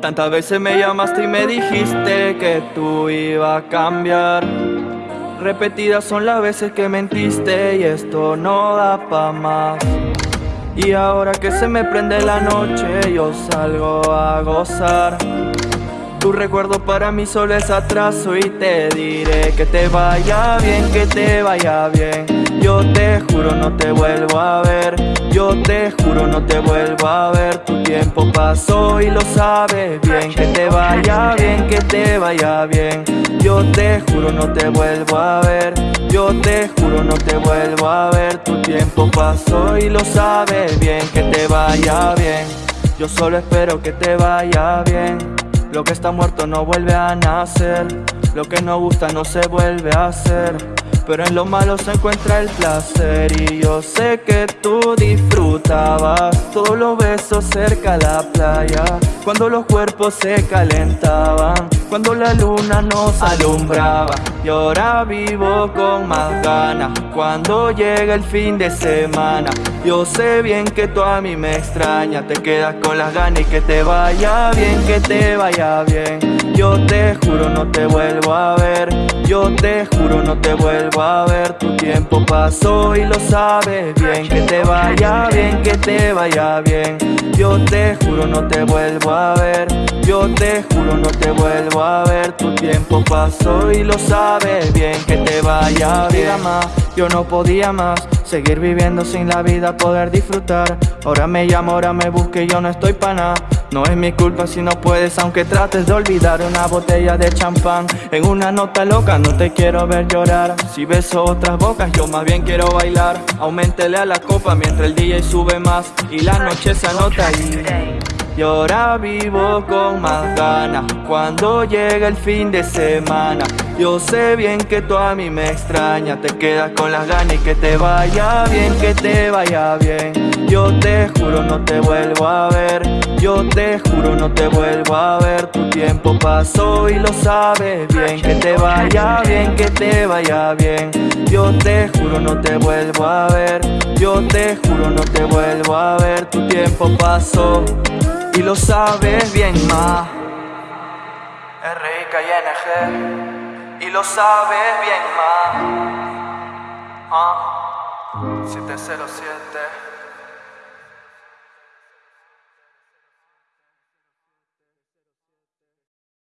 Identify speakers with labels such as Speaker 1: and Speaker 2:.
Speaker 1: Tantas veces me llamaste y me dijiste que tú ibas a cambiar. Repetidas son las veces que mentiste y esto no da pa' más. Y ahora que se me prende la noche, yo salgo a gozar. Recuerdo para mí solo es atraso y te diré que te vaya bien, que te vaya bien. Yo te juro no te vuelvo a ver, yo te juro no te vuelvo a ver. Tu tiempo pasó y lo sabes bien, que te vaya bien, que te vaya bien. Yo te juro no te vuelvo a ver, yo te juro no te vuelvo a ver. Tu tiempo pasó y lo sabes bien, que te vaya bien. Yo solo espero que te vaya bien. Lo que está muerto no vuelve a nacer. Lo que no gusta no se vuelve a hacer Pero en lo malo se encuentra el placer. Y yo sé que tú disfrutabas Todos los besos cerca de la playa Cuando los cuerpos se calentaban Cuando la luna nos alumbraba. Y ahora vivo con más ganas Cuando llega el fin de semana. Yo sé bien que tú a mí me extrañas Te quedas con las ganas y que te vaya bien Que te vaya bien Yo te juro no te vuelvo a ver. Yo te juro no te vuelvo a ver. Tu tiempo pasó y lo sabes bien. Que te vaya bien, que te vaya bien. Yo te juro no te vuelvo a ver. Yo te juro no te vuelvo a ver. Tu tiempo pasó y lo sabes bien. Que te vaya bien. más, yo no podía más Seguir viviendo sin la vida, poder disfrutar. Ahora me llamo, ahora me busque, yo no estoy pa' nada No es mi culpa si no puedes, aunque trates de olvidar Una botella de champán. En una nota loca No te quiero ver llorar. Si beso otras bocas, yo más bien quiero bailar. Aumentele a la copa mientras el DJ sube más Y la noche se anota y... Y ahora vivo con más ganas Cuando llega el fin de semana. Yo sé bien que tú a mí me extrañas Te quedas con las ganas y que te vaya bien Que te vaya bien. Yo te juro no te vuelvo a ver. Yo te juro no te vuelvo a ver. Tu tiempo pasó y lo sabes bien. Que te vaya bien, que te vaya bien. Yo te juro no te vuelvo a ver. Yo te juro no te vuelvo a ver. Tu tiempo pasó y lo sabes bien más R-I-K-I-N-G Y lo sabes bien más ah. 707